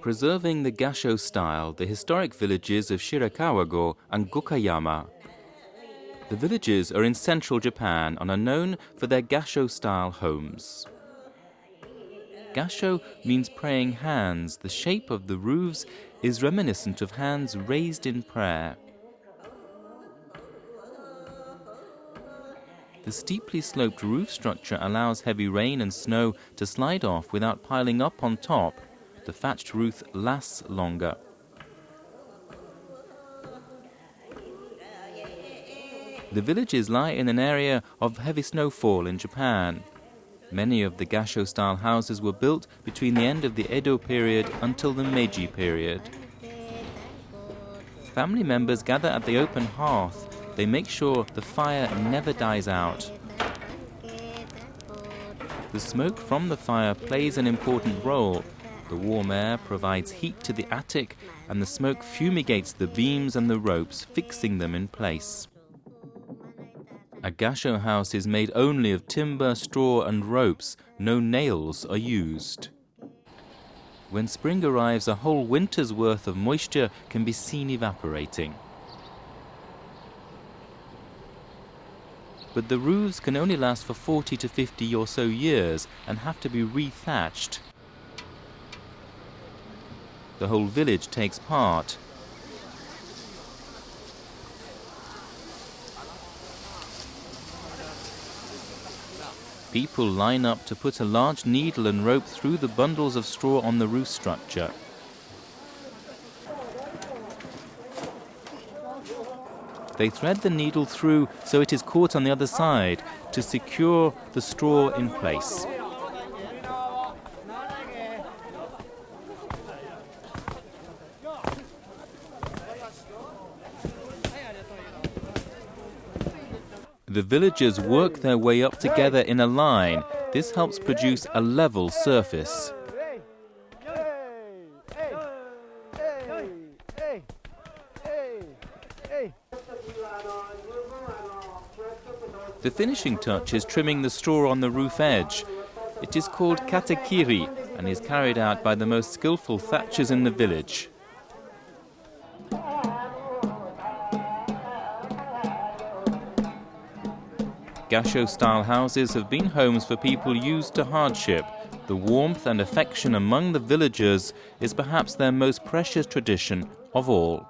Preserving the Gasho style, the historic villages of Shirakawa-go and Gokayama. The villages are in central Japan and are known for their Gasho style homes. Gasho means praying hands. The shape of the roofs is reminiscent of hands raised in prayer. The steeply sloped roof structure allows heavy rain and snow to slide off without piling up on top. The thatched roof lasts longer. The villages lie in an area of heavy snowfall in Japan. Many of the Gasho-style houses were built between the end of the Edo period until the Meiji period. Family members gather at the open hearth. They make sure the fire never dies out. The smoke from the fire plays an important role. The warm air provides heat to the attic and the smoke fumigates the beams and the ropes, fixing them in place. A gasho house is made only of timber, straw and ropes. No nails are used. When spring arrives, a whole winter's worth of moisture can be seen evaporating. But the roofs can only last for 40 to 50 or so years and have to be rethatched. The whole village takes part. People line up to put a large needle and rope through the bundles of straw on the roof structure. They thread the needle through so it is caught on the other side to secure the straw in place. The villagers work their way up together in a line. This helps produce a level surface. The finishing touch is trimming the straw on the roof edge. It is called katekiri and is carried out by the most skillful thatchers in the village. Gasho-style houses have been homes for people used to hardship. The warmth and affection among the villagers is perhaps their most precious tradition of all.